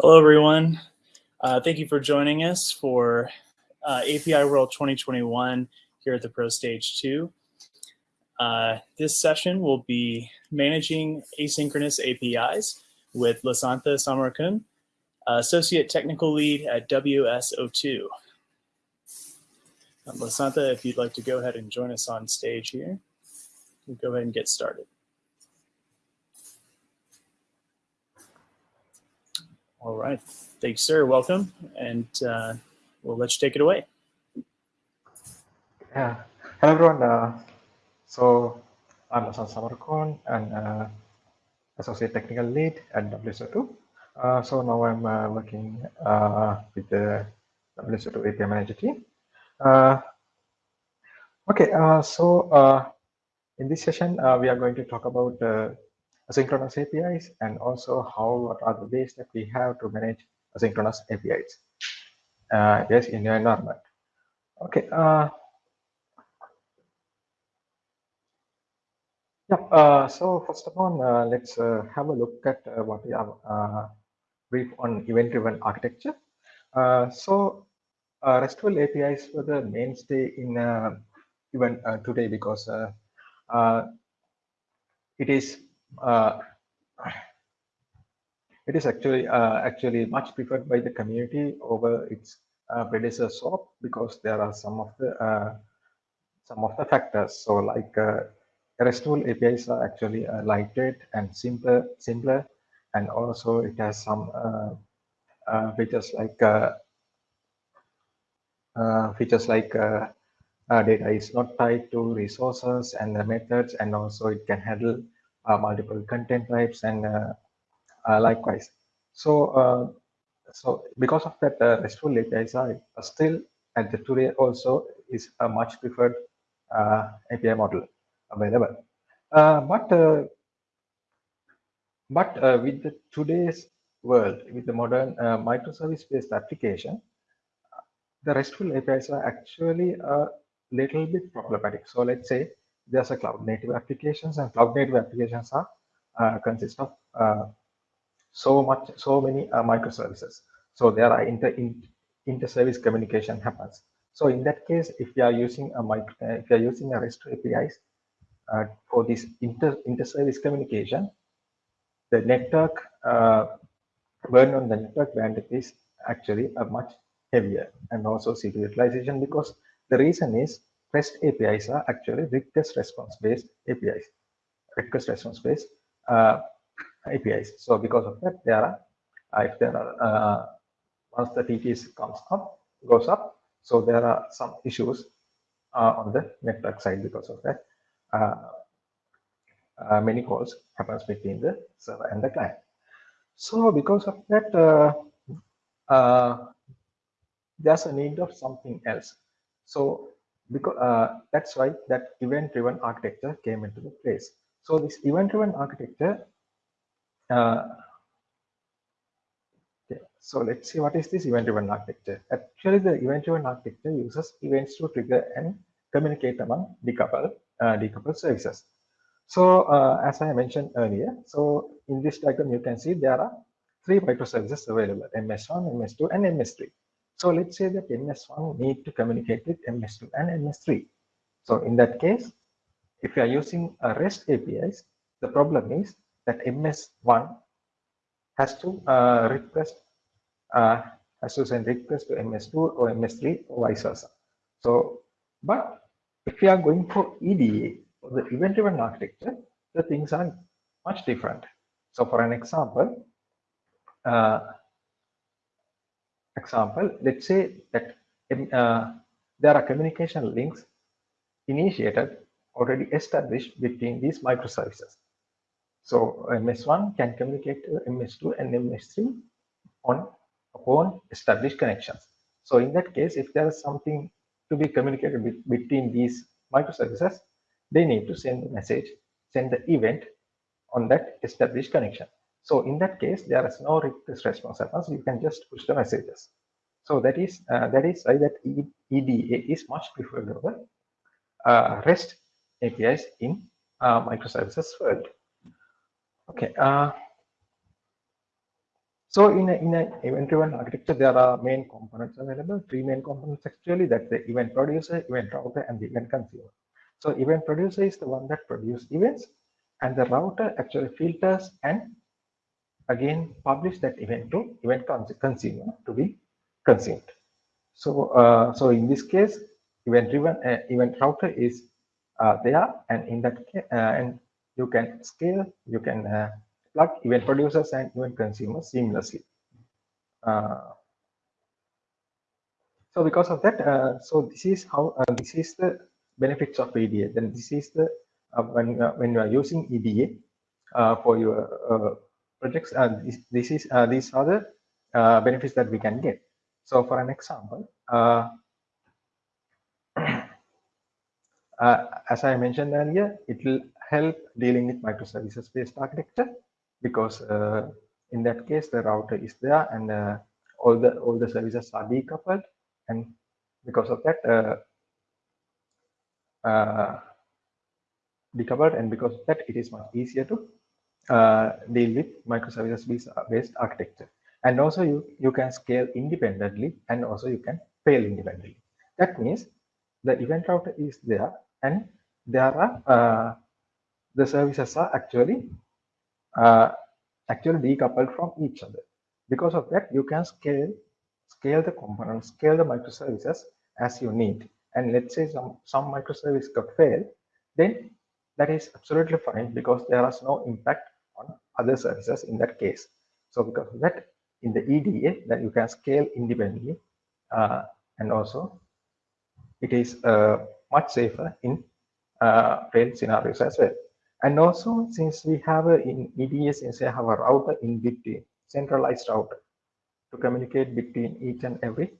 Hello, everyone. Uh, thank you for joining us for uh, API World 2021 here at the Pro Stage 2. Uh, this session will be managing asynchronous APIs with Lasantha Samarakoon, Associate Technical Lead at WSO2. Um, Lasantha, if you'd like to go ahead and join us on stage here, we'll go ahead and get started. All right. Thanks, sir. Welcome. And uh, we'll let you take it away. Yeah. Hello, everyone. Uh, so I'm Hasan Samarakoon and uh, Associate Technical Lead at WSO2. Uh, so now I'm uh, working uh, with the WSO2 API Manager team. okay, so in this session, we are going to talk about asynchronous APIs and also how what are the ways that we have to manage asynchronous APIs. Uh, yes, in your environment. Okay. Uh, yeah. Uh, so first of all, uh, let's uh, have a look at uh, what we have brief on event-driven architecture. so RESTful APIs were the mainstay in even today because it is it is actually uh, actually much preferred by the community over its uh, predecessor SOAP because there are some of the uh, some of the factors. So like uh, RESTful APIs are actually uh, lightweight and simpler, simpler, and also it has some uh, features like features like data is not tied to resources and the methods, and also it can handle uh, multiple content types and uh, uh, likewise. So, so because of that, RESTful APIs are still at the today also is a much preferred API model available. but but uh, with the today's world, with the modern uh, microservice-based application, the RESTful APIs are actually a little bit problematic. So let's say there's a cloud native applications and cloud native applications are uh, consist of uh, so much so many uh, microservices. So there are inter in, inter service communication happens. So in that case if you are using a micro uh, if you are using a rest apis uh, for this inter inter service communication the network uh, burn on the network bandwidth is actually a much heavier and also CPU utilization because the reason is REST APIs are actually request response based APIs, request response based uh, APIs. So because of that, there are if there are uh, once the TTS comes up, goes up, so there are some issues uh, on the network side because of that. Uh, many calls happens between the server and the client. So because of that, there's a need of something else. So because uh, that's why that event-driven architecture came into the place. So this event-driven architecture. Uh, so let's see what is this event-driven architecture. Actually, the event-driven architecture uses events to trigger and communicate among decoupled uh, decoupled services. So uh, as I mentioned earlier, so in this diagram you can see there are three microservices available: MS1, MS2, and MS3. So let's say that MS1 need to communicate with MS2 and MS3. So in that case, if you are using a REST APIs, the problem is that MS1 has to uh, request uh, has to send request to MS2 or MS3 or vice versa. So, but if you are going for EDA or the event-driven architecture, the things are much different. So for an example, uh, example, let's say that uh, there are communication links initiated already established between these microservices. So MS1 can communicate to MS2 and MS3 on upon established connections. So in that case, if there is something to be communicated with, between these microservices, they need to send the message, send the event on that established connection. So in that case, there is no request response happens. You can just push the messages. So that is uh, that is why that EDA is much preferred over uh, REST APIs in uh, microservices world. Okay. Uh, So in a, in a event-driven architecture, there are main components available, three main components actually, that's the event producer, event router, and the event consumer. So event producer is the one that produces events, and the router actually filters and again publish that event to event consumer to be consumed. So, uh, so in this case, event-driven uh, event router is uh, there, and in that case, uh, and you can scale, you can uh, plug event producers and event consumers seamlessly. Uh, so because of that, so this is how this is the benefits of EDA. Then this is the when when you are using EDA for your projects. this, this is these are the benefits that we can get. So for an example, uh, uh, as I mentioned earlier, it will help dealing with microservices-based architecture because uh, in that case, the router is there and uh, all the all the services are decoupled, and because of that, uh, uh, decoupled, and because of that, it is much easier to deal with microservices-based architecture. And also you you can scale independently and also you can fail independently. That means the event router is there and there are uh, the services are actually uh, actually decoupled from each other. Because of that you can scale scale the components scale the microservices as you need. And let's say some some microservice got failed then that is absolutely fine because there is no impact other services in that case so because of that in the EDA that you can scale independently uh, and also it is uh, much safer in uh, scenarios as well. And also since we have a, in EDA, since we have a router in between, centralized router to communicate between each and every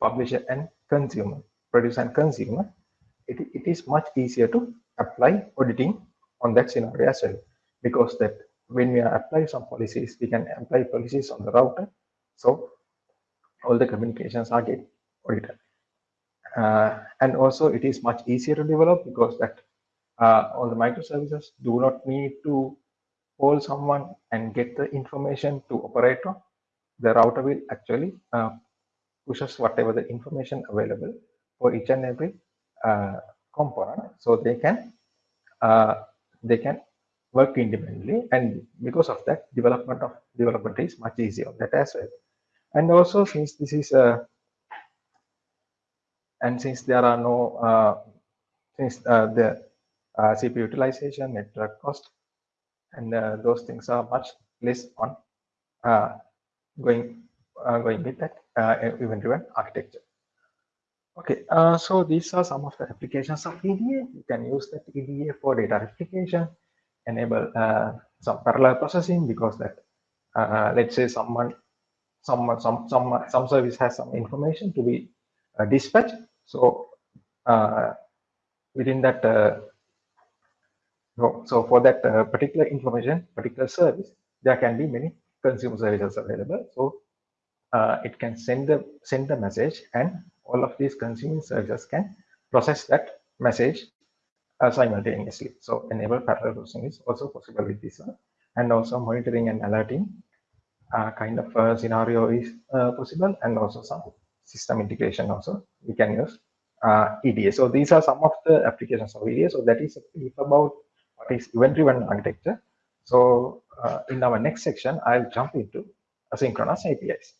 publisher and consumer, producer and consumer, it, it is much easier to apply auditing on that scenario as well because that when we apply some policies, we can apply policies on the router. So all the communications are get audited. Uh, and also it is much easier to develop because that uh, all the microservices do not need to call someone and get the information to operator. The router will actually uh, pushes whatever the information available for each and every uh, component, so they can uh, they can work independently and because of that development of development is much easier. That as well. And also since this is a uh, and since there are no uh, since uh, the uh, CPU utilization network cost and uh, those things are much less on uh, going going with that event driven architecture. Okay so these are some of the applications of EDA you can use that EDA for data replication enable uh, some parallel processing because that uh, let's say someone someone some some some service has some information to be uh, dispatched. So uh, within that uh, so for that uh, particular information particular service there can be many consumer services available. So it can send the send the message and all of these consuming services can process that message uh, simultaneously. So enable parallel processing is also possible with this one. And also monitoring and alerting uh, kind of uh, scenario is uh, possible and also some system integration also we can use uh, EDA. So these are some of the applications of EDA. So that is about what is event-driven architecture. So uh, in our next section, I'll jump into asynchronous APIs.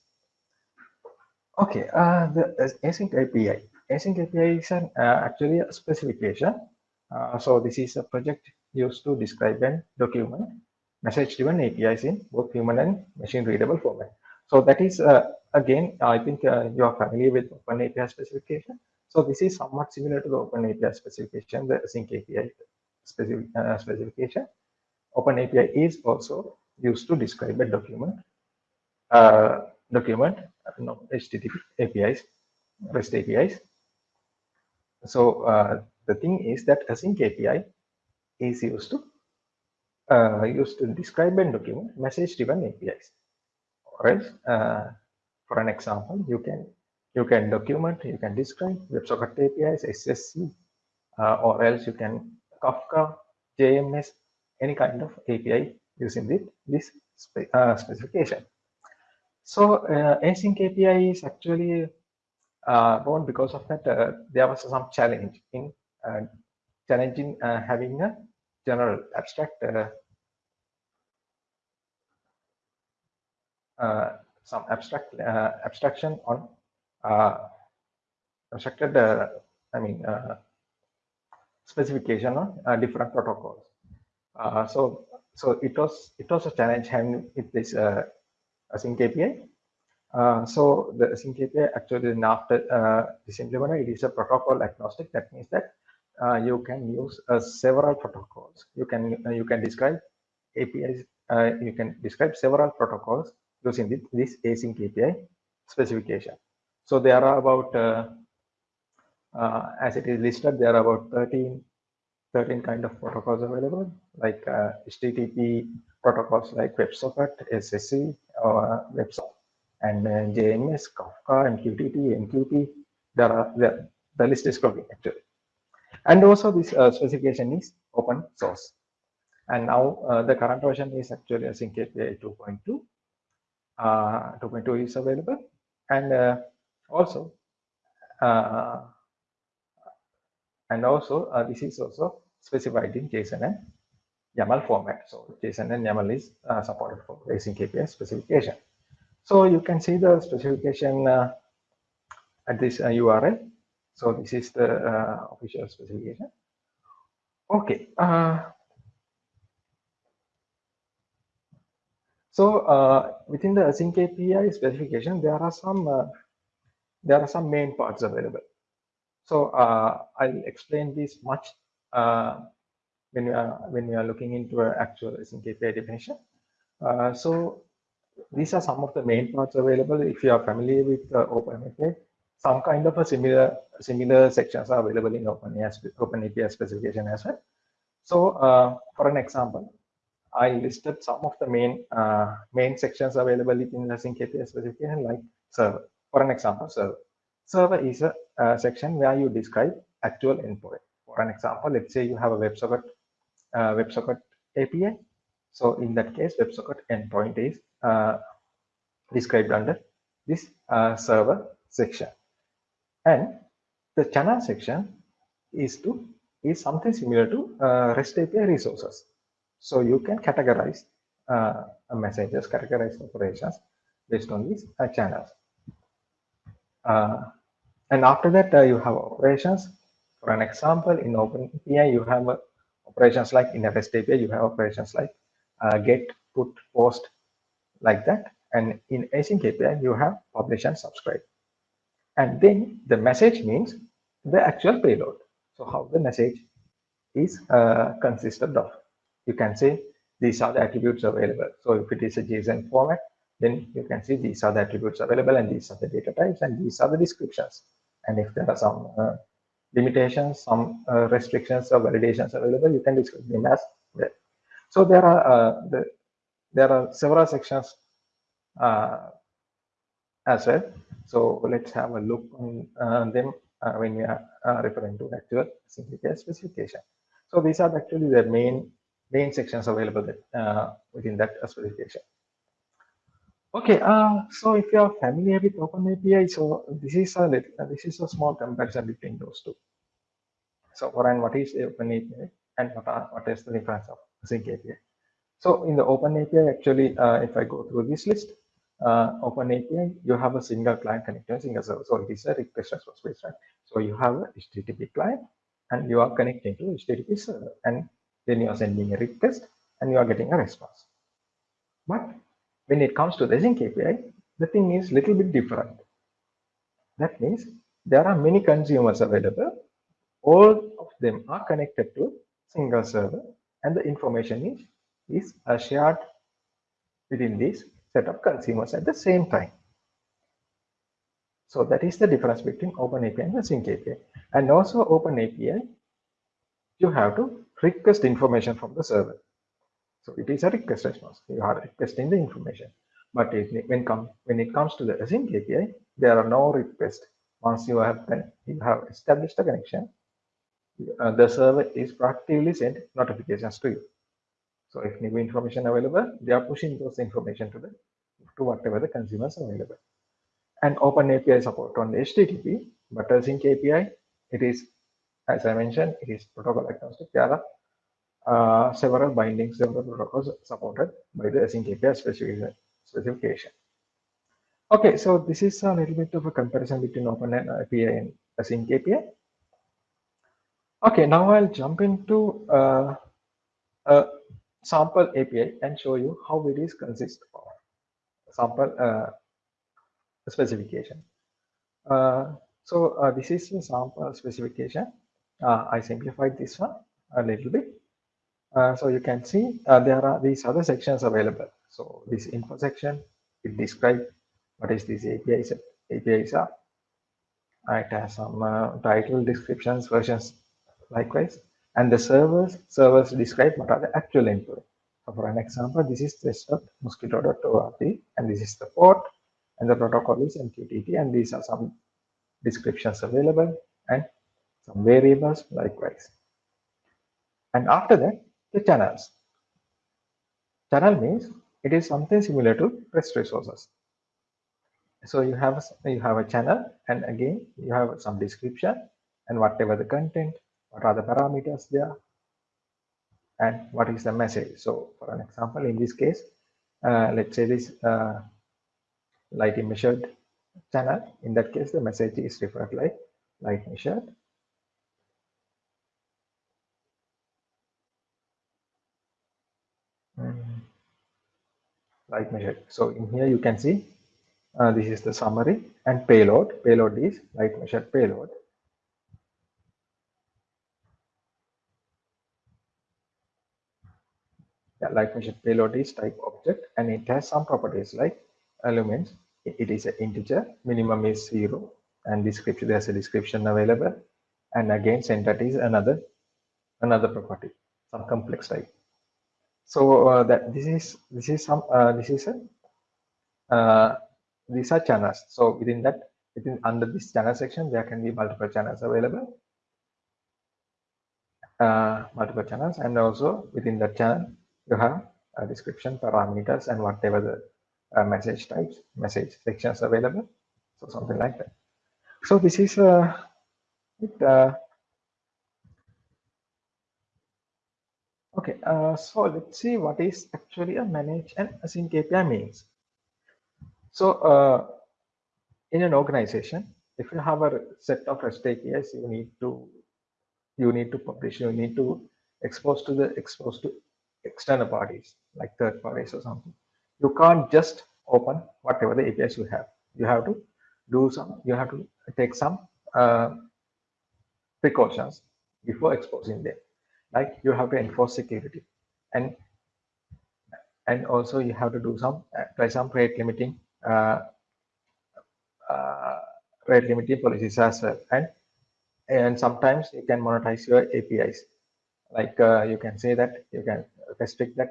Okay, the async API. Async API is an, actually a specification uh, so this is a project used to describe and document message-driven APIs in both human and machine-readable format. So that is, uh, again, I think uh, you are familiar with Open API specification. So this is somewhat similar to the Open API specification, the Async API specific, uh, specification. Open API is also used to describe a document, uh, document, no, HTTP APIs, REST APIs. So the thing is that async API is used to uh, used to describe and document message-driven APIs. Or else, uh, for an example, you can you can document, you can describe WebSocket APIs, SSE, uh, or else you can Kafka, JMS, any kind of API using this, this spe uh, specification. So uh, async API is actually uh, born because of that uh, there was some challenge in challenging uh, having a general abstract uh, uh, some abstract uh, abstraction on uh, abstracted uh, I mean uh, specification on uh, different protocols. Uh, so so it was it was a challenge having with this uh, async API. Uh, so the async API actually then after uh, this implemented, it is a protocol agnostic. That means that uh, you can use uh, several protocols. You can uh, you can describe APIs. Uh, you can describe several protocols using this, this async API specification. So there are about uh, as it is listed, there are about 13 13 kind of protocols available, like HTTP protocols like WebSocket, SSE, or WebSocket, and JMS, Kafka, MQTT, MQT. There are the, the list is growing actually, and also this uh, specification is open source. And now uh, the current version is actually Async API 2.2. Uh, 2.2 is available, and uh, also uh, and also uh, this is also specified in JSON and YAML format. So JSON and YAML is supported for async API specification. So you can see the specification at this URL. So this is the uh, official specification. Okay. Uh, so uh, within the async API specification, there are some uh, there are some main parts available. So uh, I'll explain this much uh, when we are when we are looking into an actual async API definition. So these are some of the main parts available. If you are familiar with OpenAPI, some kind of a similar similar sections are available in OpenAPI, OpenAPI specification as well. So uh, for an example, I listed some of the main uh, main sections available in the async API specification, like server. For an example, server. Server is a, a section where you describe actual endpoint. For an example, let's say you have a WebSocket uh, WebSocket API. So in that case, WebSocket endpoint is uh, described under this uh, server section, and the channel section is to is something similar to uh, REST API resources. So you can categorize uh, messages, categorize operations based on these uh, channels. Uh, and after that, uh, you have operations. For an example, in OpenAPI, you have uh, operations like in REST API, you have operations like uh, get, put, post, like that. And in async API, you have publish and subscribe. And then the message means the actual payload. So how the message is uh, consisted of. You can say these are the attributes available. So if it is a JSON format, then you can see these are the attributes available and these are the data types and these are the descriptions. And if there are some uh, limitations, some uh, restrictions or validations available, you can describe them as well. So there are uh, the, there are several sections uh, as well. So let's have a look on uh, them uh, when we are uh, referring to actual simplified specification. So these are actually the main main sections available that, uh, within that specification. Okay, uh, so if you are familiar with OpenAPI, so this is a little, uh, this is a small comparison between those two. So for and what is OpenAPI and what are what is the difference of Sync API? So in the OpenAPI, actually, if I go through this list, uh, OpenAPI, you have a single client connected to single server. So it is a request response based, right? So you have a HTTP client and you are connecting to HTTP server, and then you are sending a request and you are getting a response. But when it comes to the Async API, the thing is little bit different. That means there are many consumers available. All of them are connected to single server, and the information is is shared within this set of consumers at the same time. So that is the difference between OpenAPI and the Sync API. And also OpenAPI, you have to request information from the server. So it is a request response. You are requesting the information. But it, when come when it comes to the async API, there are no requests. Once you have you have established a connection, uh, the server is proactively send notifications to you. So if new information available, they are pushing those information to the to whatever the consumers are available. And Open API support on HTTP, but Async API, it is, as I mentioned, it is protocol agnostic. There are uh, several bindings, several protocols supported by the Async API specification. specification. Okay, so this is a little bit of a comparison between Open API and Async API. Okay, now I'll jump into uh, a sample API and show you how it is consist of sample uh, specification. Uh, so uh, this is sample specification. Uh, I simplified this one a little bit. Uh, so you can see uh, there are these other sections available. So this info section, it describes what is this API set. APIs are. It has some title descriptions, versions likewise. And the servers, servers describe what are the actual input. So for an example, this is test.mosquitto.org and this is the port and the protocol is MQTT and these are some descriptions available and some variables likewise. And after that, the channels. Channel means it is something similar to REST resources. So you have you have a channel and again you have some description and whatever the content what are the parameters there? And what is the message? So for an example in this case uh, let's say this uh, light measured channel. In that case the message is referred like light measured. Mm. light measured. So in here you can see uh, this is the summary and payload. Payload is light measured payload yeah, light measured payload is type object and it has some properties like elements. It is an integer minimum is zero and description there's a description available. And again entity is another another property some complex type. So uh, that this is this is some uh, this is a uh, these are channels. So within that within under this channel section there can be multiple channels available. Uh, multiple channels and also within that channel you have a description parameters and whatever the uh, message types message sections available. So something like that. So this is uh, uh okay uh, so let's see what is actually a manage and async api means. So uh, in an organization if you have a set of rest apis you need to you need to publish you need to expose to the expose to external parties like third parties or something. You can't just open whatever the apis you have. You have to do some you have to take some uh, precautions before exposing them. Like you have to enforce security and and also you have to do some apply some rate limiting uh, uh, rate limiting policies as well. And and sometimes you can monetize your apis like uh, you can say that you can restrict that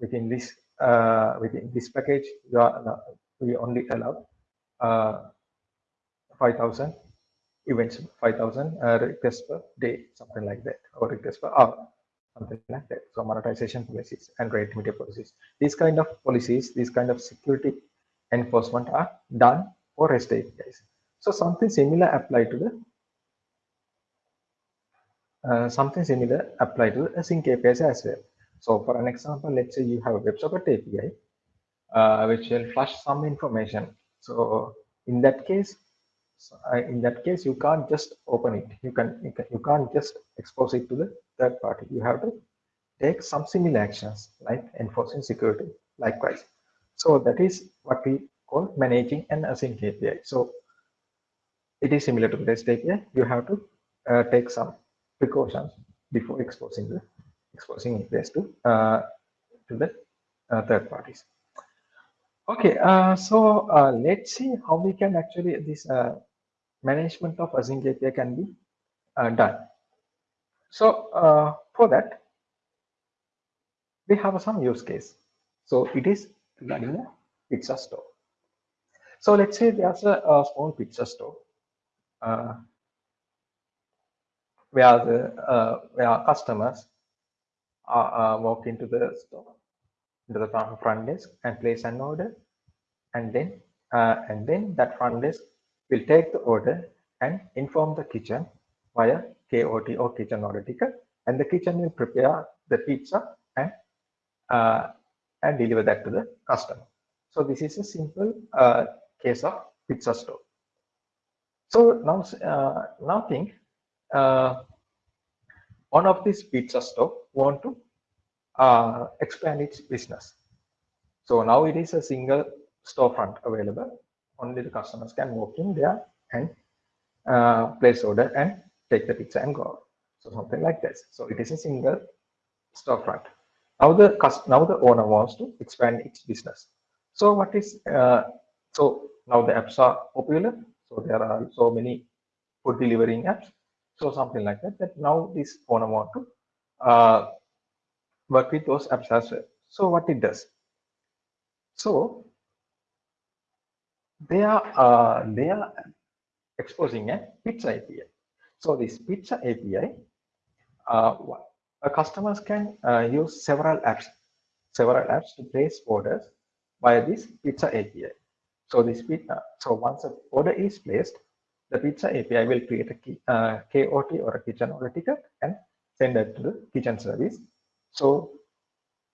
within this uh, within this package you are uh, we only allow uh, 5000 events 5000 uh, requests per day something like that or requests per hour something like that. So monetization policies and rate limiter policies. These kind of policies these kind of security enforcement are done for rest apis so something similar apply to the uh, something similar apply to async apis as well so for an example, let's say you have a WebSocket API, uh, which will flush some information. So in that case, uh, in that case, you can't just open it. You can, you can you can't just expose it to the third party. You have to take some similar actions like enforcing security likewise. So that is what we call managing an async API. So it is similar to REST API. You have to uh, take some precautions before exposing the exposing APIs to uh, to the uh, third parties. Okay, uh, so uh, let's see how we can actually this uh, management of async API can be uh, done. So for that, we have some use case. So it is regarding a pizza store. So let's say there's a, a small pizza store where the where customers uh, uh, walk into the store, into the front desk and place an order. and then uh, and then that front desk will take the order and inform the kitchen via KOT or kitchen order ticket, and the kitchen will prepare the pizza and uh, and deliver that to the customer. So this is a simple uh, case of pizza store. So now, uh, now think uh, one of these pizza store want to uh, expand its business. So now it is a single storefront available. Only the customers can walk in there and uh, place order and take the pizza and go. So something like this. So it is a single storefront. Now the now the owner wants to expand its business. So what is uh, so now the apps are popular. So there are so many food delivering apps. So something like that. That now this phone want to uh, work with those apps as well. So what it does. So they are uh, they are exposing a pizza API. So this pizza API, uh, customers can uh, use several apps, several apps to place orders via this pizza API. So this pizza, so once an order is placed, the pizza API will create a key, uh, KOT or a kitchen order ticket and send it to the kitchen service. So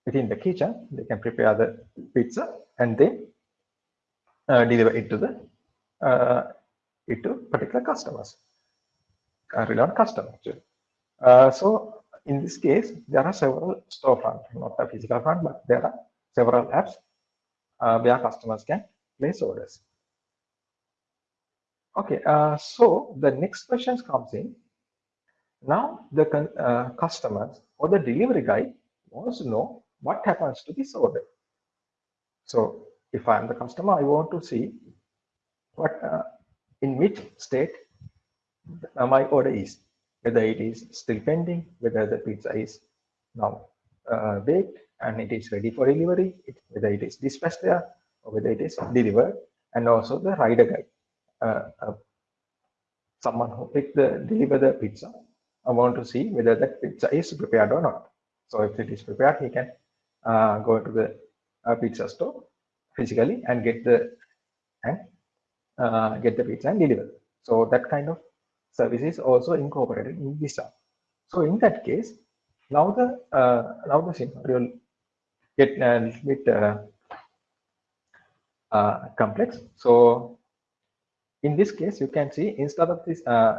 within the kitchen, they can prepare the pizza and then uh, deliver it to the uh, it to particular customers, uh, relevant customer. Uh, so in this case, there are several storefront, not a physical front, but there are several apps uh, where customers can place orders. Okay, uh, so the next question comes in. Now the uh, customers or the delivery guy wants to know what happens to this order. So if I'm the customer, I want to see what uh, in which state uh, my order is, whether it is still pending, whether the pizza is now uh, baked and it is ready for delivery, whether it is dispatched there or whether it is delivered, and also the rider guide. Uh, uh, someone who pick the deliver the pizza, I want to see whether that pizza is prepared or not. So if it is prepared, he can uh, go to the uh, pizza store physically and get the and uh, get the pizza and deliver. So that kind of service is also incorporated in Visa. So in that case, now the uh, now the scenario get a little bit uh, uh, complex. So in this case, you can see instead of this, uh,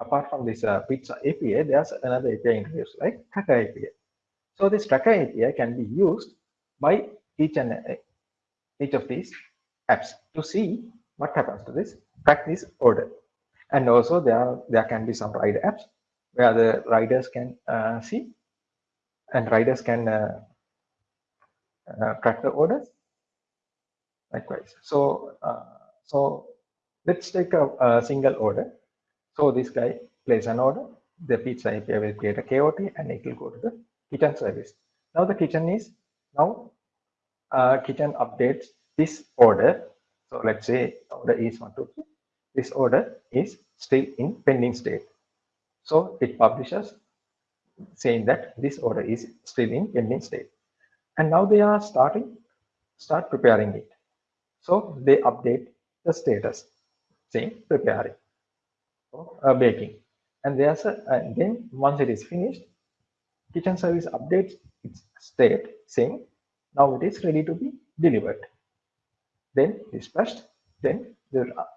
apart from this uh, pizza API, there's another API introduced like tracker API. So this tracker API can be used by each and uh, each of these apps to see what happens to this this order. And also there are, there can be some rider apps where the riders can uh, see and riders can uh, uh, track the orders likewise. So, uh, so let's take a, a, single order. So this guy places an order, the pizza API will create a KOT and it will go to the kitchen service. Now the kitchen is, now uh, kitchen updates this order. So let's say order is one, two, three. This order is still in pending state. So it publishes saying that this order is still in pending state. And now they are starting, start preparing it. So they update the status, saying preparing, so, uh, baking. And there's a, and then once it is finished, kitchen service updates its state saying now it is ready to be delivered. Then dispatched, then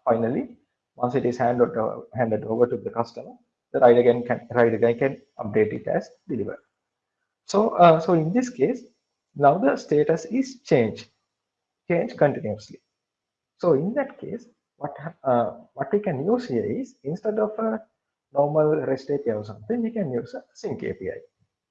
finally, once it is handed, uh, handed over to the customer, the rider again can rider again can update it as delivered. So, uh, so in this case, now the status is changed, change continuously. So in that case, what uh, what we can use here is instead of a normal REST API or something, we can use a sync API.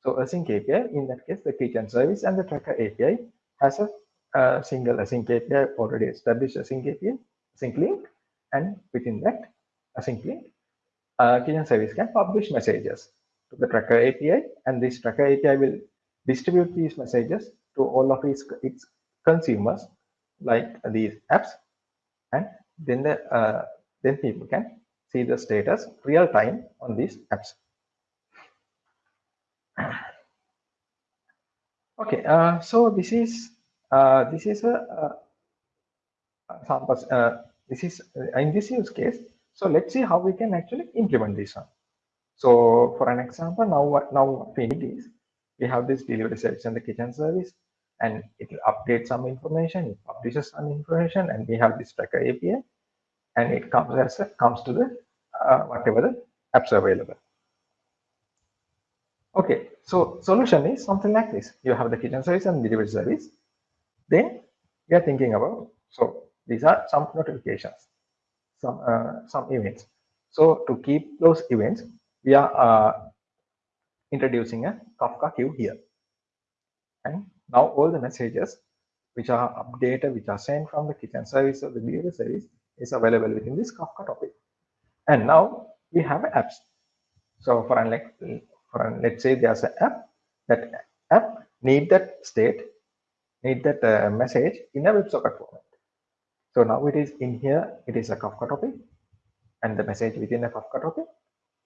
So async API, in that case, the kitchen service and the tracker API has a, a single async API already established async API, async link, and within that async link, uh, kitchen service can publish messages to the tracker API, and this tracker API will distribute these messages to all of its, its consumers, like these apps, and then the uh, then people can see the status real time on these apps. Okay, uh, so this is uh, this is a, sample, uh, this is uh, in this use case. So let's see how we can actually implement this one. So for an example, now what now what we need is we have this delivery service and the kitchen service, and it will update some information, it publishes some information, and we have this tracker API, and it comes as a, comes to the uh, whatever the apps are available. Okay, so solution is something like this. You have the kitchen service and delivery service. Then we are thinking about, so these are some notifications, some uh, some events. So to keep those events, we are uh, introducing a Kafka queue here. And now all the messages which are updated, which are sent from the kitchen service or the delivery service is available within this Kafka topic. And now we have apps. So for an, like, for an, let's say there's an app, that app need that state, need that uh, message in a WebSocket format. So now it is in here, it is a Kafka topic and the message within a Kafka topic.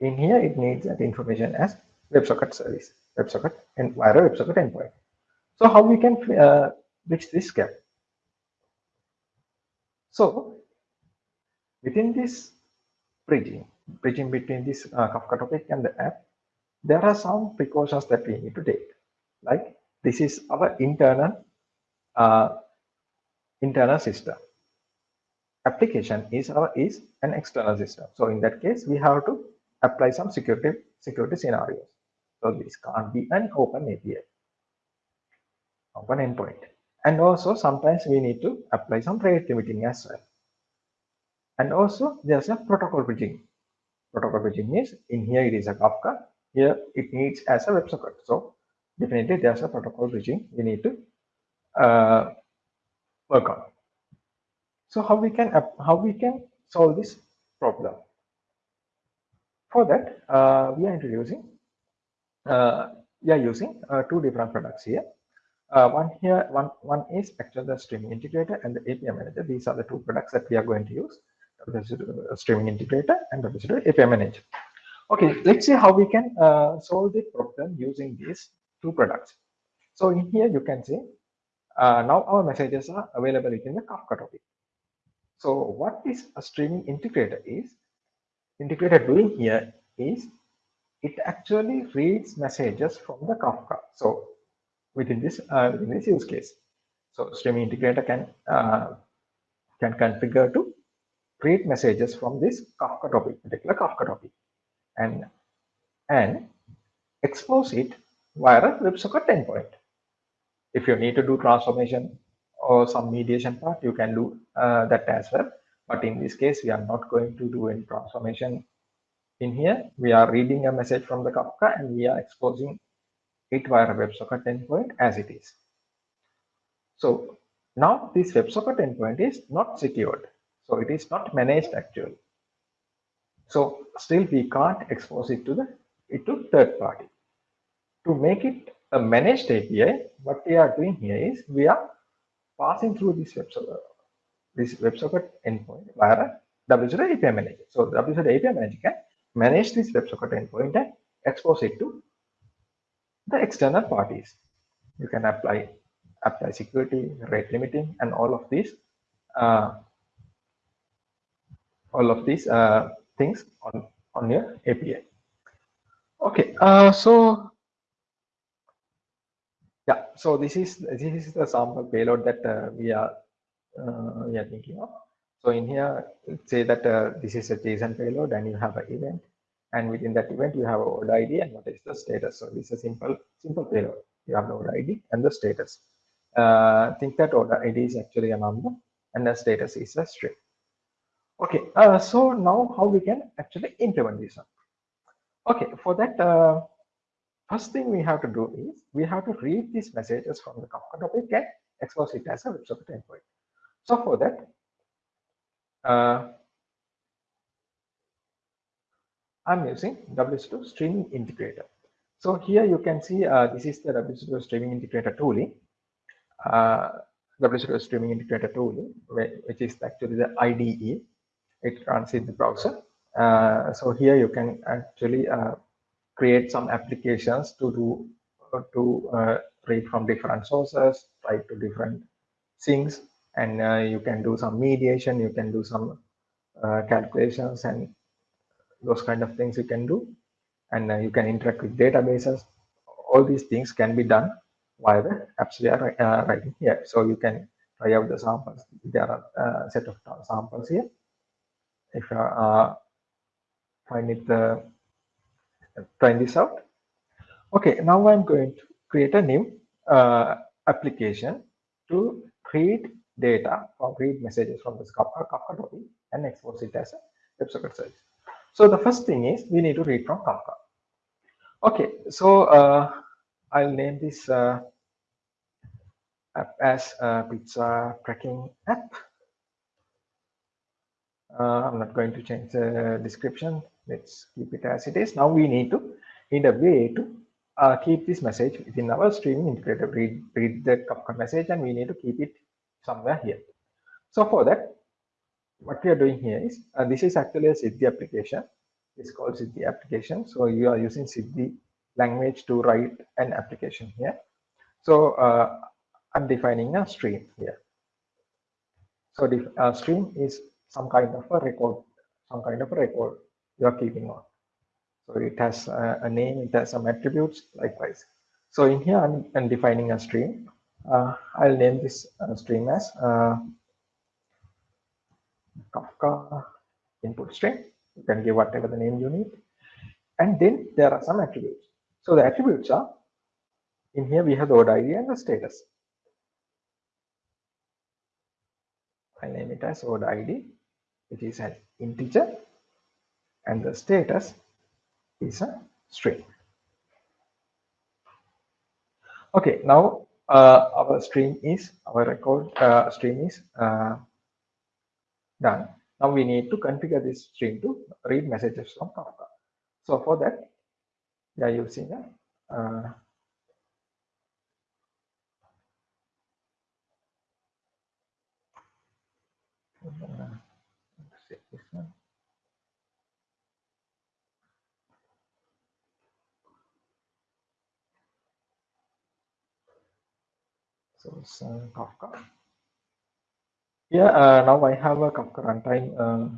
In here, it needs that information as WebSocket service, WebSocket and via WebSocket endpoint. So how we can uh, bridge this gap? So within this bridging, bridging between this uh, Kafka topic and the app, there are some precautions that we need to take. Like this is our internal uh, internal system. Application is our is an external system. So in that case, we have to apply some security security scenarios. So this can't be an open API, open endpoint. And also sometimes we need to apply some rate limiting as well. And also there's a protocol bridging. Protocol bridging is in here it is a Kafka. Here it needs as a WebSocket. So definitely there's a protocol bridging we need to uh, work on. So how we can how we can solve this problem? For that, uh, we are introducing uh, we are using uh, two different products here. Uh, one here, one one is actually the streaming integrator and the API manager. These are the two products that we are going to use: the streaming integrator and the API manager. Okay, let's see how we can uh, solve the problem using these two products. So in here you can see uh, now our messages are available within the Kafka topic. So what this streaming integrator is, integrator doing here is it actually reads messages from the Kafka. So within this uh, within this use case, so streaming integrator can uh, can configure to create messages from this Kafka topic, particular Kafka topic, and and expose it via a WebSocket endpoint. If you need to do transformation or some mediation part, you can do uh, that as well. But in this case, we are not going to do any transformation in here, we are reading a message from the Kafka and we are exposing it via a WebSocket endpoint as it is. So now this WebSocket endpoint is not secured. So it is not managed actually. So still we can't expose it to the it to third party. To make it a managed API, what we are doing here is we are passing through this WebSocket this WebSocket endpoint via WSO API manager. So WSO API manager can manage this WebSocket endpoint and expose it to the external parties. You can apply apply security, rate limiting, and all of these uh, all of these uh, things on on your API. Okay, uh, so yeah, so this is this is the sample payload that uh, we are uh, we are thinking of. So in here, say that uh, this is a JSON payload and you have an event. And within that event, you have a order ID and what is the status. So this is a simple, simple payload. You have the order ID and the status. Uh, think that order ID is actually a number and the status is a string. Okay, uh, so now how we can actually implement this one. Okay, for that, uh, first thing we have to do is we have to read these messages from the Kafka topic and expose it as a web WebSocket endpoint. So for that, uh, I'm using WSO2 streaming integrator. So here you can see uh, this is the WSO2 streaming integrator tooling. Uh, WSO2 streaming integrator tooling, which is actually the IDE. It runs in the browser. Uh, so here you can actually uh, create some applications to do uh, to uh, read from different sources, write to different things, and you can do some mediation, you can do some calculations and those kind of things you can do. And uh, you can interact with databases. All these things can be done via the apps we are uh, writing here. So you can try out the samples. There are a set of samples here. If you uh, find it, uh, trying this out. Okay, now I'm going to create a new uh, application to read data or read messages from this Kafka, Kafka topic and export it as a WebSocket service. So the first thing is we need to read from Kafka. Okay, so uh, I'll name this uh, app as a pizza tracking app. Uh, I'm not going to change the description. Let's keep it as it is. Now we need to need a way to uh, keep this message within our streaming integrator. Read, read the Kafka message and we need to keep it somewhere here. So for that, what we are doing here is, uh, this is actually a Siddhi application. It's called Siddhi application. So you are using Siddhi language to write an application here. So uh, I'm defining a stream here. So the uh, stream is some kind of a record, some kind of a record you are keeping on. So it has a, a name, it has some attributes likewise. So in here, I'm, I'm defining a stream. Uh, I'll name this uh, stream as uh, Kafka input string. You can give whatever the name you need. And then there are some attributes. So the attributes are, in here we have the order ID and the status. I name it as order ID. It is an integer, and the status is a string. Okay, now uh, our stream is our record uh, stream is uh, done. Now we need to configure this stream to read messages from Kafka. So for that, we are using a uh. So uh, Kafka. Yeah, uh, now I have a Kafka runtime, uh,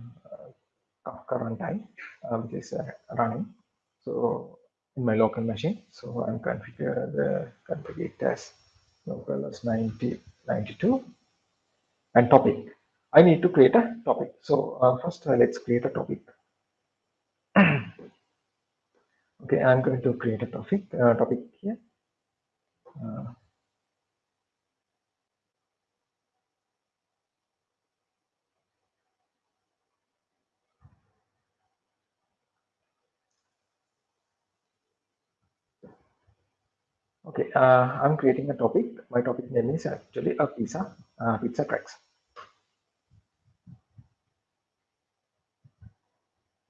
Kafka runtime, uh, which is uh, running. So in my local machine, so I'm configure the configure as local as 90, 92 and topic. I need to create a topic. So uh, first, uh, let's create a topic. okay, I'm going to create a topic. Uh, topic here. Okay, uh, I'm creating a topic. My topic name is actually a pizza, uh, pizza tracks.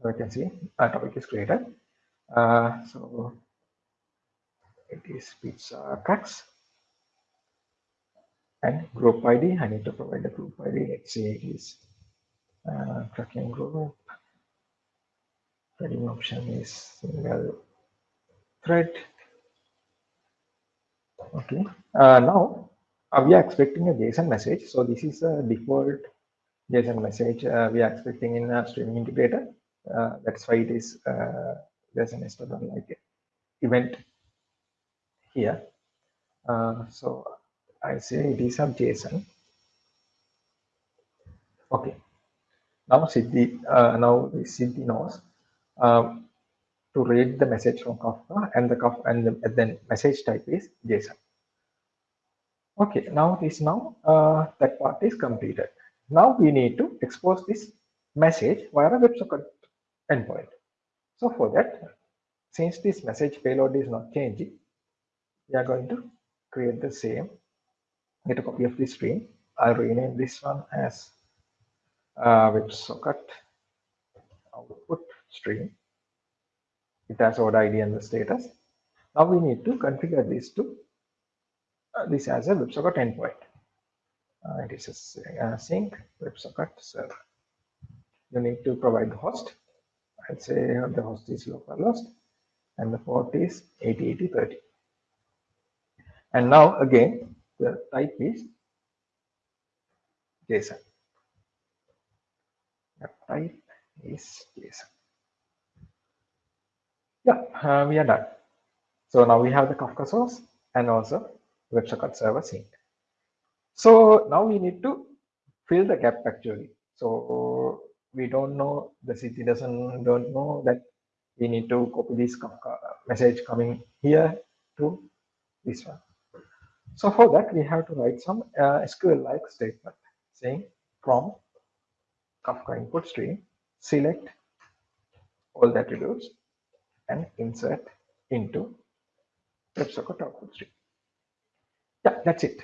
So you can see a topic is created. Uh, so it is pizza tracks and group ID. I need to provide the group ID. Let's say it is uh, tracking group. Threading option is single thread Okay. Uh, now uh, we are expecting a JSON message. So this is a default JSON message uh, we are expecting in a streaming integrator. Uh, that's why it is uh, there's an HTML like event here. Uh, so I say it is a JSON. Okay. Now Siddhi, uh, now Siddhi knows to read the message from Kafka and the Kafka and, the, and then message type is JSON. Okay, now this now uh, that part is completed. Now we need to expose this message via a WebSocket endpoint. So for that, since this message payload is not changing, we are going to create the same, get a copy of this stream. I'll rename this one as uh, WebSocket output stream. It has order ID and the status. Now we need to configure this to uh, this as a WebSocket endpoint. Uh, it is a, a sink WebSocket server. You need to provide the host. I'd say the host is localhost and the port is 808030. And now again, the type is JSON. The type is JSON. Yeah, uh, we are done. So now we have the Kafka source and also WebSocket server sink. So now we need to fill the gap actually. So we don't know the Siddhi doesn't don't know that we need to copy this Kafka message coming here to this one. So for that we have to write some uh, SQL-like statement saying from Kafka input stream select all the attributes and insert into WebSocket output stream. Yeah, that's it.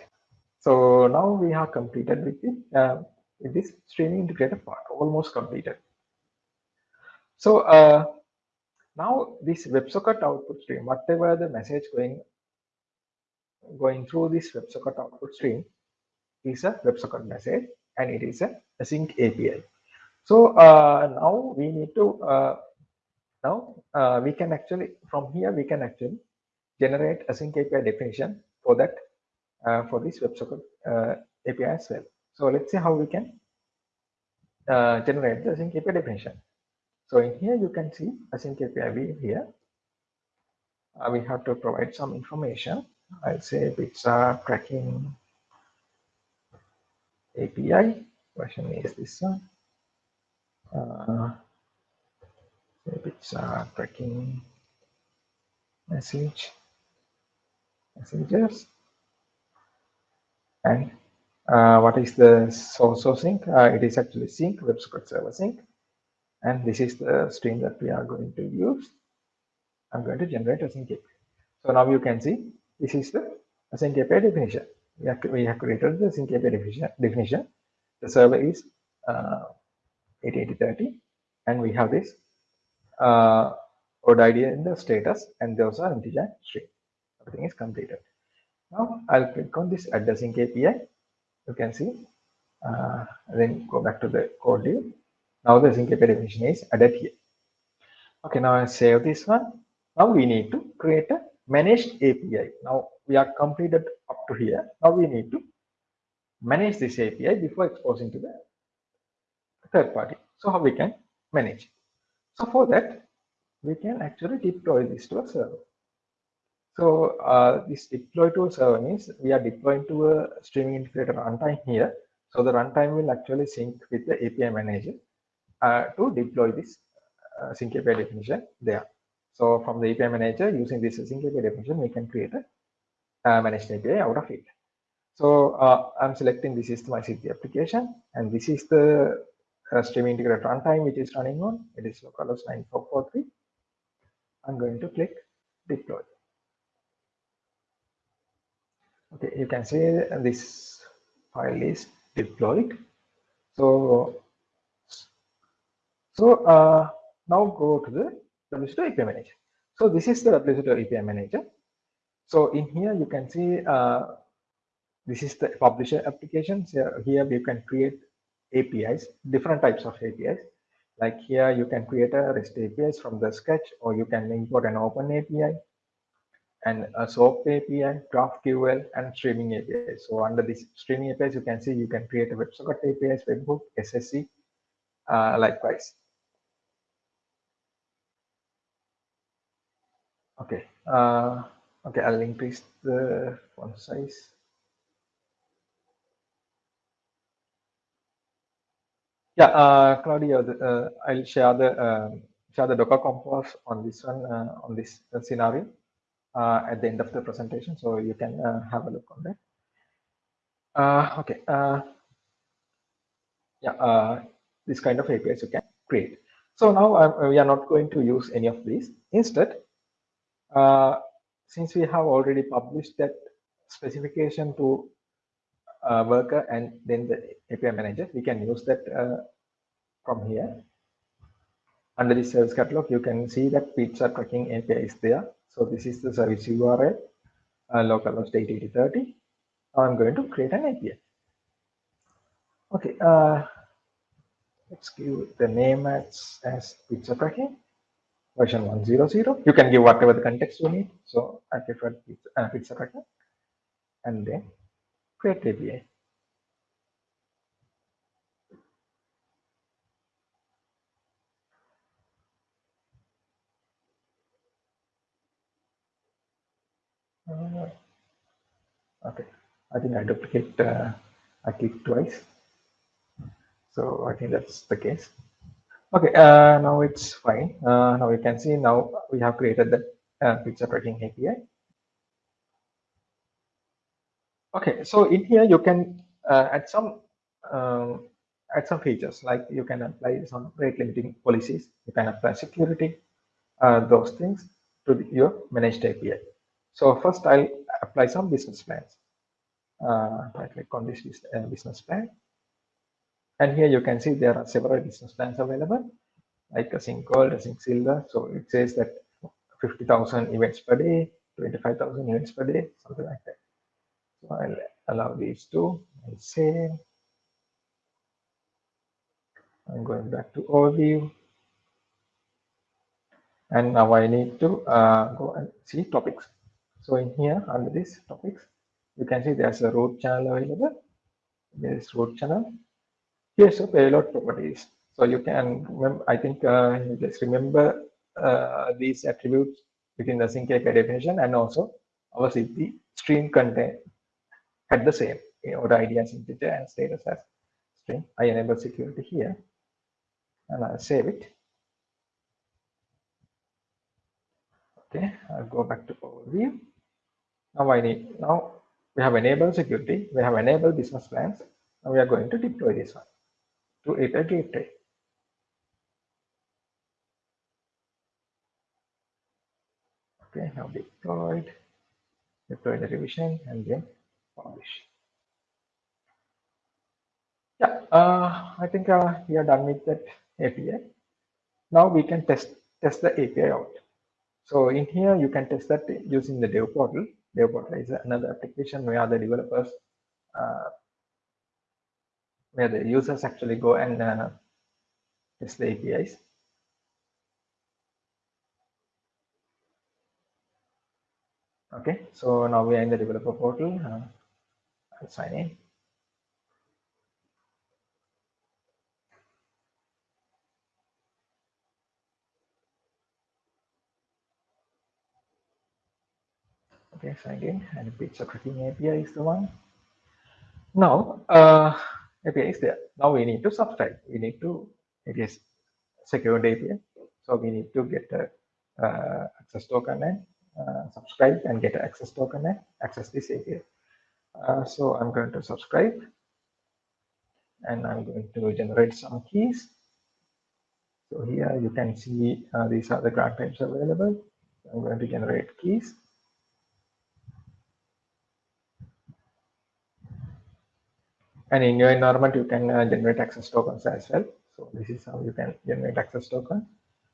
So now we have completed with the uh, with this streaming integrator part, almost completed. So uh, now this WebSocket output stream, whatever the message going going through this WebSocket output stream is a WebSocket message and it is a async API. So uh, now we need to uh, now uh, we can actually from here we can actually generate async API definition for that uh, for this WebSocket uh, API as well. So let's see how we can uh, generate the async API definition. So in here you can see async API view here. Uh, we have to provide some information. I'll say pizza tracking API version is this one. Uh, pizza tracking message messengers and uh, what is the source of sink? Uh, it is actually sink, WebSocket server sink. And this is the stream that we are going to use. I'm going to generate a sync API. So now you can see this is the sync API definition. We have, we have created the sync API definition. definition. The server is uh, 808030 and we have this uh, ID in the status and those are integer string. Everything is completed. Now I'll click on this add async API you can see uh, then go back to the code view. Now the sync API definition is added here. Okay now I save this one. Now we need to create a managed API now we are completed up to here. Now we need to manage this API before exposing to the third party. So how we can manage so for that we can actually deploy this to a server so uh, this deploy to a server means we are deploying to a streaming integrator runtime here. So the runtime will actually sync with the API manager uh, to deploy this uh, sync API definition there. So from the API manager using this sync API definition, we can create a uh, managed API out of it. So uh, I'm selecting this is my Siddhi application and this is the uh, streaming integrator runtime which is running on. It is localhost 9443. I'm going to click deploy okay you can see this file is deployed so so uh, now go to the WSO2 API manager so this is the WSO2 API manager so in here you can see uh, this is the publisher application so here you can create APIs different types of APIs like here you can create a REST APIs from the sketch or you can import an open API and a SOAP API, GraphQL, and streaming API. So under this streaming APIs, you can see you can create a WebSocket APIs, webhook, SSE, uh, likewise. Okay, uh, okay, I'll increase the font size. Yeah, uh, Claudia, uh, I'll share the um, share the Docker compose on this one uh, on this uh, scenario uh, at the end of the presentation. So you can uh, have a look on that. Uh, okay. yeah, this kind of APIs you can create. So now we are not going to use any of these. Instead, since we have already published that specification to uh, worker and then the API manager, we can use that uh, from here. Under the service catalog, you can see that pizza tracking API is there. So this is the service URL, uh, localhost 808030. Now I'm going to create an API. Okay, uh, let's give the name as, as pizza tracking version 100. You can give whatever the context you need. So I prefer pizza, uh, pizza tracking and then creatively Uh, okay. I think i duplicate uh, i click twice. So i think that's the case. Okay uh, now it's fine. Uh, now you can see now we have created the uh, picture tracking api Okay, so in here you can uh, add some um, add some features like you can apply some rate limiting policies, you can apply security, uh, those things to the, your managed API. So first I'll apply some business plans. Uh, I click on this uh, business plan. And here you can see there are several business plans available, like Async Gold, Async Silver. So it says that 50,000 events per day, 25,000 events per day, something like that. So I'll allow these two and save. I'm going back to overview. And now I need to uh, go and see topics. So in here under this topics, you can see there's a root channel available. There's root channel. Here's a payload properties. So you can remember, I think uh, just remember uh, these attributes within the sync API definition and also our the stream content had the same the ID as integer and status as string. I enable security here and I'll save it. Okay, I'll go back to overview. Now I need now we have enabled security, we have enabled business plans. Now we are going to deploy this one to API gateway. Okay, now deployed, deploy the revision and then Yeah, uh, I think uh, we are done with that API. Now we can test test the API out. So in here, you can test that using the dev portal. Dev portal is another application where the developers, uh, where the users actually go and uh, test the APIs. Okay, so now we are in the developer portal. Uh, I'll sign in. Okay, signed in and pizza tracking API is the one. Now, uh, API is there. Now we need to subscribe. We need to, it is secured API. So we need to get a uh, access token and uh, subscribe and get access token and access this API. Uh, so I'm going to subscribe and I'm going to generate some keys. So here you can see uh, these are the grant types available. I'm going to generate keys. And in your environment, you can uh, generate access tokens as well. So this is how you can generate access token.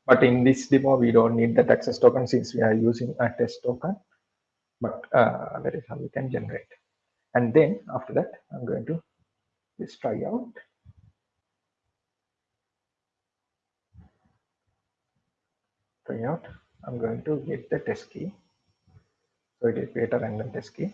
But in this demo, we don't need that access token since we are using a test token. But uh, that is how we can generate. And then after that, I'm going to just try out. Try out. I'm going to get the test key. So it is create a random test key.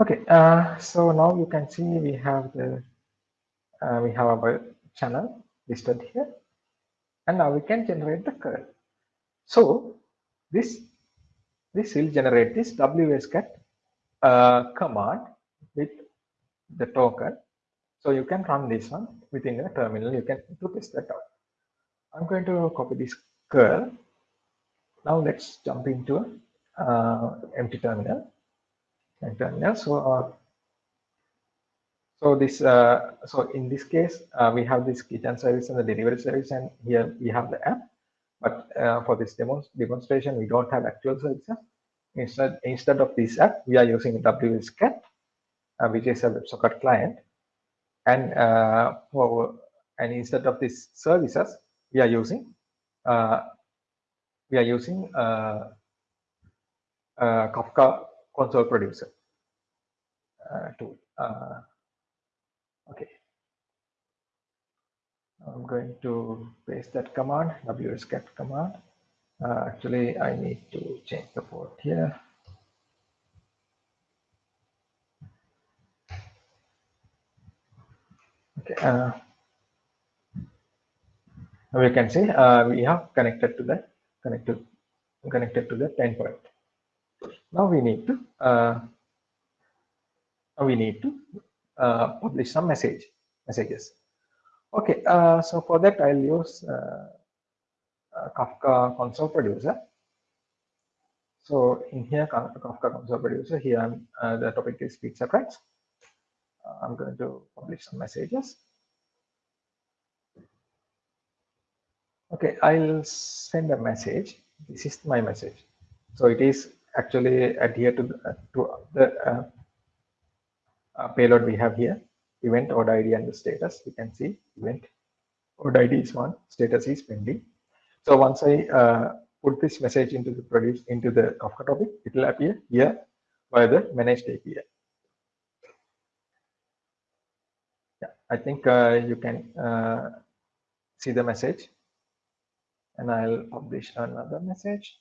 Okay, uh, so now you can see we have the uh, we have our channel listed here, and now we can generate the curl. So this this will generate this wscat uh, command with the token. So you can run this one within the terminal. You can to test that out. I'm going to copy this curl. Now let's jump into uh, empty terminal terminal. So, uh, so this, uh, so in this case, uh, we have this kitchen service and the delivery service, and here we have the app. But uh, for this demo demonstration, we don't have actual services. Instead, instead of this app, we are using WSCAT, uh, which is a WebSocket client. And uh, for, and instead of these services, we are using we are using Kafka console producer uh, tool. Okay. I'm going to paste that command, wscat command. Uh, actually, I need to change the port here. Okay. Uh, we can see uh, we have connected to the connected connected to the endpoint. Now we need to uh, we need to publish some message messages. Okay, uh, so for that I'll use uh, uh, Kafka console producer. So in here, Kafka console producer, here uh, the topic is pizza tracks. Uh, I'm going to publish some messages. Okay, I'll send a message. This is my message. So it is actually adhere to the, to the uh, payload we have here. Event order ID and the status. You can see event order ID is one, status is pending. So once I uh, put this message into the produce into the Kafka topic, it will appear here by the managed API. Yeah, I think uh, you can uh, see the message and I'll publish another message.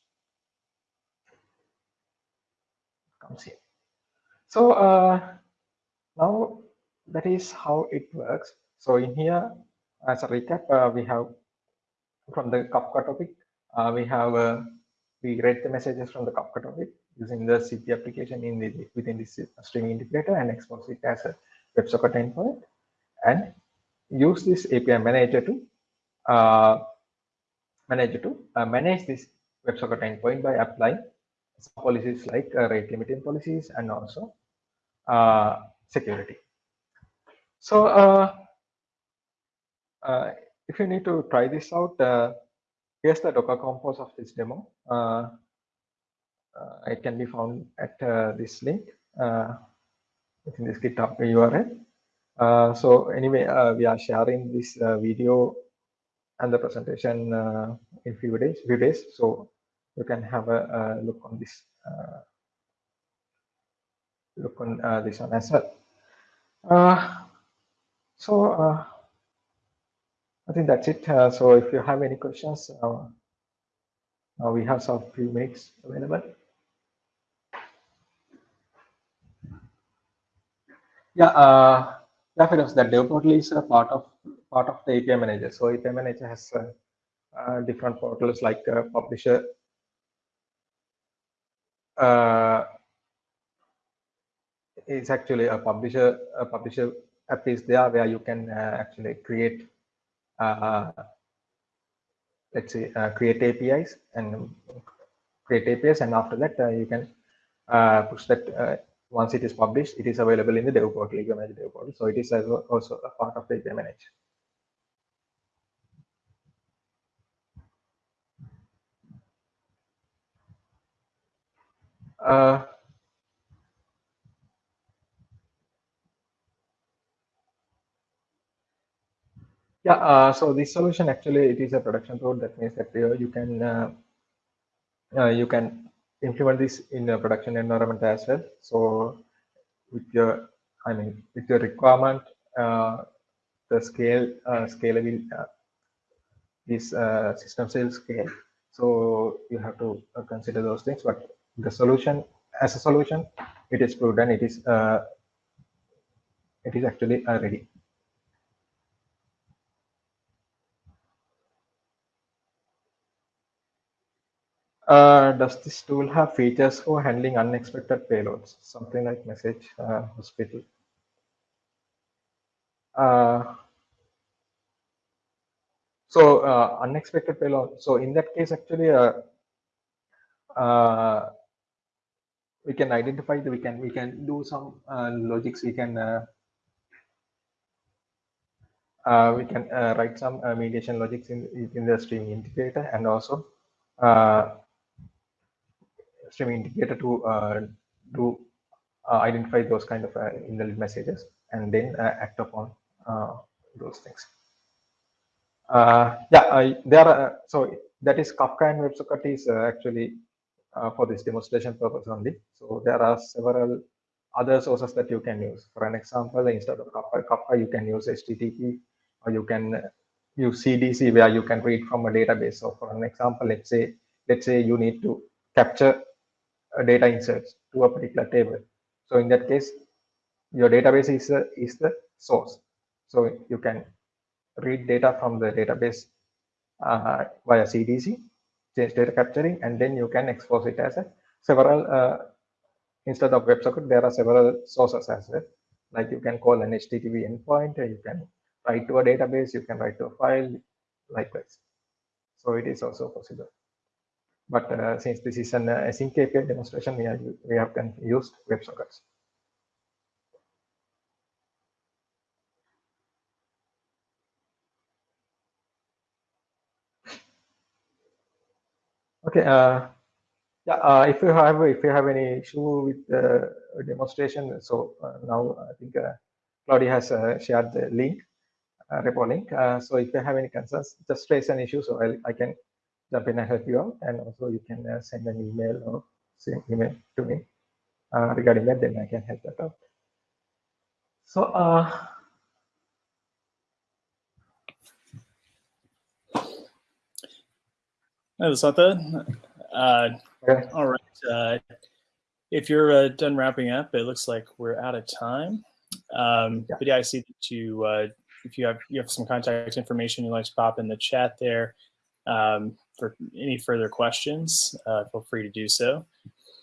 Comes here. So uh, now that is how it works. So in here, as a recap, uh, we have from the Kafka topic, uh, we have uh, we read the messages from the Kafka topic using the CP application in the within this streaming integrator and expose it as a WebSocket endpoint and use this API manager to uh, manager to uh, manage this WebSocket endpoint by applying policies like uh, rate limiting policies and also uh, security. So uh, uh, if you need to try this out, uh, here's the Docker compose of this demo. Uh, uh, it can be found at this link within this GitHub URL. so anyway, we are sharing this video and the presentation in few days. Few days, so you can have a, a look on this. Look on this one as well. so I think that's it. Uh, so if you have any questions, uh, uh, we have some few minutes available. Yeah, uh, definitely that dev portal is a part of part of the API manager. So API manager has uh, uh, different portals like uh, publisher, uh, is actually a publisher a publisher app is there where you can uh, actually create uh, let's say uh, create APIs and create APIs and after that you can push that once it is published it is available in the dev portal dev portal. So it is also a part of the API manager uh, Yeah, uh, so this solution actually it is a production code. That means that uh, you can uh, uh, you can implement this in a production environment as well. So with your, I mean, with your requirement, uh, the scale uh, scalable is system cell scale. So you have to consider those things. But the solution as a solution, it is proven. It is it is actually ready. Uh, does this tool have features for handling unexpected payloads? Something like message uh, hospital. Uh, so uh, unexpected payload. So in that case, actually, uh, we can identify the, we can we can do some logics. We can we can write some mediation logics in in the streaming integrator and also streaming integrator to uh, do uh, identify those kind of uh, invalid messages and then act upon those things. yeah, there are, so that is Kafka and WebSocket is actually for this demonstration purpose only. So there are several other sources that you can use. For an example, instead of Kafka, Kafka you can use HTTP or you can use CDC where you can read from a database. So for an example, let's say let's say you need to capture data inserts to a particular table. So in that case, your database is, the is the source. So you can read data from the database uh, via CDC, change data capturing, and then you can expose it as a several, uh, instead of WebSocket, there are several sources as well. Like you can call an HTTP endpoint, you can write to a database, you can write to a file, likewise. So it is also possible. But uh, since this is an uh, async API demonstration, we, are, we have used WebSockets. Okay. Uh, yeah. Uh, if you have if you have any issue with the demonstration, so uh, now I think uh, Claudia has uh, shared the link, repo link. So if you have any concerns, just raise an issue so I, I can in and help you out. And also you can uh, send an email or send email to me uh, regarding that. Then I can help that out. So. Uh, Hi, Vasanta. Uh, okay. all right. Uh, if you're uh, done wrapping up, it looks like we're out of time. Um, Yeah. But yeah, I see that you, uh, if you have you have some contact information you'd like to pop in the chat there um, for any further questions, uh, feel free to do so.